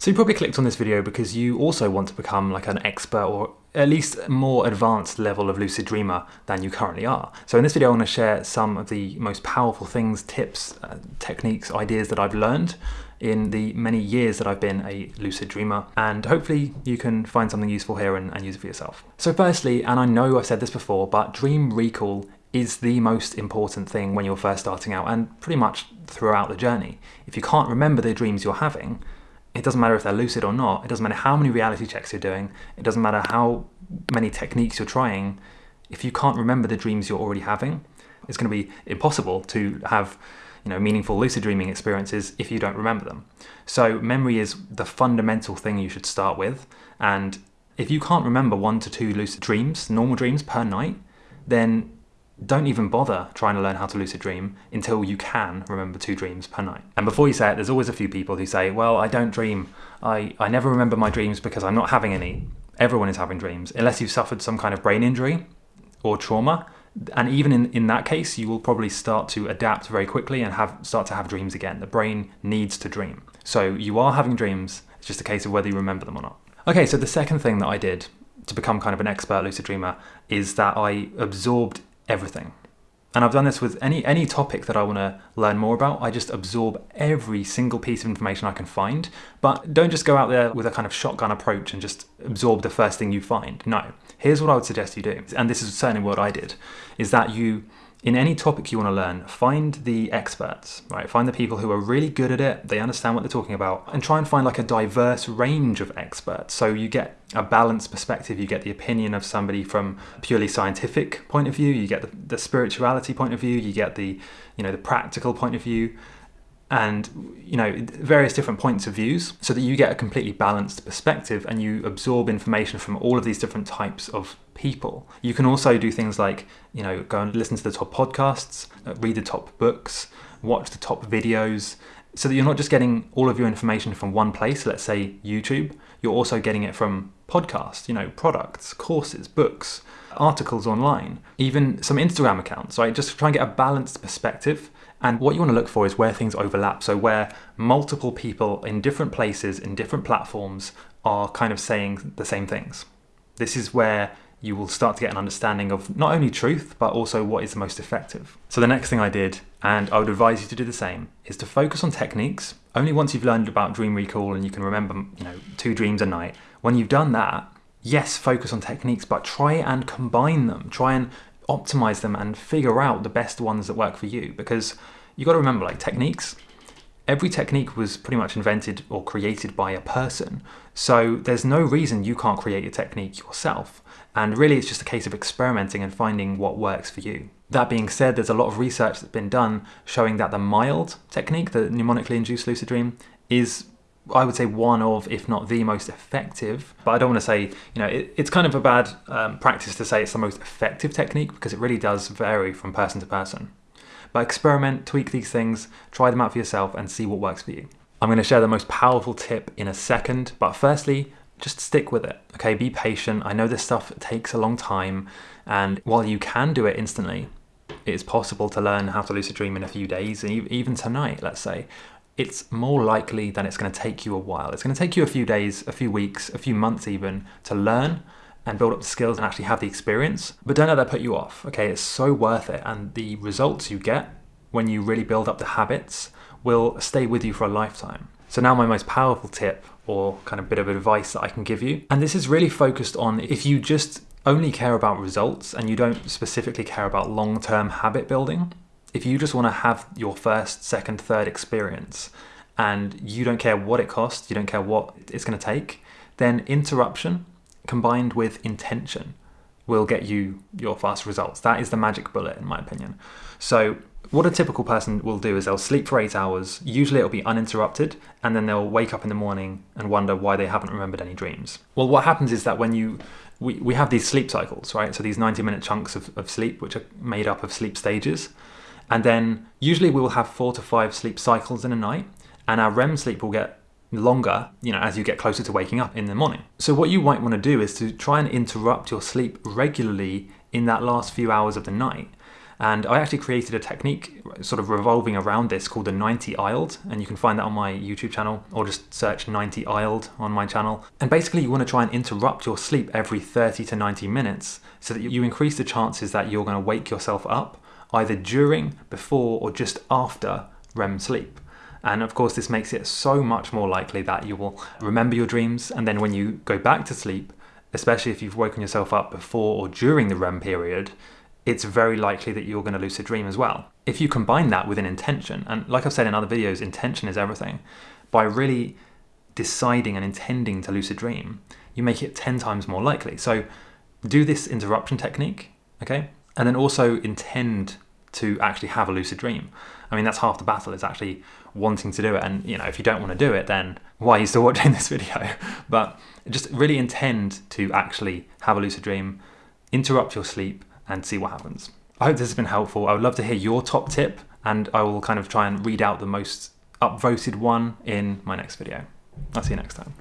So you probably clicked on this video because you also want to become like an expert or at least more advanced level of lucid dreamer than you currently are. So in this video I want to share some of the most powerful things, tips, uh, techniques, ideas that I've learned in the many years that I've been a lucid dreamer and hopefully you can find something useful here and, and use it for yourself. So firstly, and I know I've said this before, but dream recall is the most important thing when you're first starting out and pretty much throughout the journey. If you can't remember the dreams you're having, it doesn't matter if they're lucid or not, it doesn't matter how many reality checks you're doing, it doesn't matter how many techniques you're trying, if you can't remember the dreams you're already having, it's going to be impossible to have you know, meaningful lucid dreaming experiences if you don't remember them. So memory is the fundamental thing you should start with. And if you can't remember one to two lucid dreams, normal dreams per night, then don't even bother trying to learn how to lucid dream until you can remember two dreams per night. And before you say it, there's always a few people who say, well, I don't dream. I, I never remember my dreams because I'm not having any. Everyone is having dreams, unless you've suffered some kind of brain injury or trauma. And even in, in that case, you will probably start to adapt very quickly and have start to have dreams again. The brain needs to dream. So you are having dreams, it's just a case of whether you remember them or not. Okay, so the second thing that I did to become kind of an expert lucid dreamer is that I absorbed everything. And I've done this with any, any topic that I want to learn more about. I just absorb every single piece of information I can find. But don't just go out there with a kind of shotgun approach and just absorb the first thing you find. No. Here's what I would suggest you do, and this is certainly what I did, is that you in any topic you want to learn, find the experts, right? Find the people who are really good at it, they understand what they're talking about, and try and find like a diverse range of experts. So you get a balanced perspective, you get the opinion of somebody from a purely scientific point of view, you get the, the spirituality point of view, you get the, you know, the practical point of view, and you know various different points of views so that you get a completely balanced perspective and you absorb information from all of these different types of people. You can also do things like you know go and listen to the top podcasts uh, read the top books watch the top videos so that you're not just getting all of your information from one place let's say youtube. You're also getting it from podcasts you know products courses books articles online even some instagram accounts right? Just try and get a balanced perspective and what you want to look for is where things overlap. So where multiple people in different places, in different platforms, are kind of saying the same things. This is where you will start to get an understanding of not only truth, but also what is the most effective. So the next thing I did, and I would advise you to do the same, is to focus on techniques. Only once you've learned about dream recall and you can remember, you know, two dreams a night, when you've done that, yes, focus on techniques, but try and combine them. Try and optimize them and figure out the best ones that work for you. Because you got to remember like techniques every technique was pretty much invented or created by a person. So there's no reason you can't create a technique yourself. And really it's just a case of experimenting and finding what works for you. That being said there's a lot of research that's been done showing that the mild technique the mnemonically induced lucid dream is I would say one of, if not the most effective, but I don't want to say, you know, it, it's kind of a bad um, practice to say it's the most effective technique because it really does vary from person to person. But experiment, tweak these things, try them out for yourself and see what works for you. I'm going to share the most powerful tip in a second, but firstly, just stick with it. Okay, be patient. I know this stuff takes a long time, and while you can do it instantly, it is possible to learn how to lucid dream in a few days, even tonight, let's say it's more likely that it's going to take you a while. It's going to take you a few days, a few weeks, a few months even to learn and build up the skills and actually have the experience. But don't let that put you off, okay? It's so worth it. And the results you get when you really build up the habits will stay with you for a lifetime. So now my most powerful tip or kind of bit of advice that I can give you. And this is really focused on if you just only care about results and you don't specifically care about long-term habit building, if you just want to have your first, second, third experience and you don't care what it costs, you don't care what it's going to take, then interruption combined with intention will get you your fast results. That is the magic bullet in my opinion. So what a typical person will do is they'll sleep for eight hours, usually it'll be uninterrupted, and then they'll wake up in the morning and wonder why they haven't remembered any dreams. Well, what happens is that when you, we, we have these sleep cycles, right? So these 90 minute chunks of, of sleep, which are made up of sleep stages. And then usually we will have four to five sleep cycles in a night and our REM sleep will get longer, you know, as you get closer to waking up in the morning. So what you might want to do is to try and interrupt your sleep regularly in that last few hours of the night And I actually created a technique sort of revolving around this called the 90 ILD, and you can find that on my YouTube channel or just search 90 ILD on my channel. And basically, you want to try and interrupt your sleep every 30 to 90 minutes so that you increase the chances that you're going to wake yourself up either during, before, or just after REM sleep. And of course, this makes it so much more likely that you will remember your dreams, and then when you go back to sleep, especially if you've woken yourself up before or during the REM period, it's very likely that you're going to lucid dream as well. If you combine that with an intention, and like I've said in other videos, intention is everything, by really deciding and intending to lucid dream, you make it 10 times more likely. So do this interruption technique, okay? And then also intend to actually have a lucid dream. I mean, that's half the battle is actually wanting to do it. And, you know, if you don't want to do it, then why are you still watching this video? But just really intend to actually have a lucid dream, interrupt your sleep, and see what happens. I hope this has been helpful. I would love to hear your top tip, and I will kind of try and read out the most upvoted one in my next video. I'll see you next time.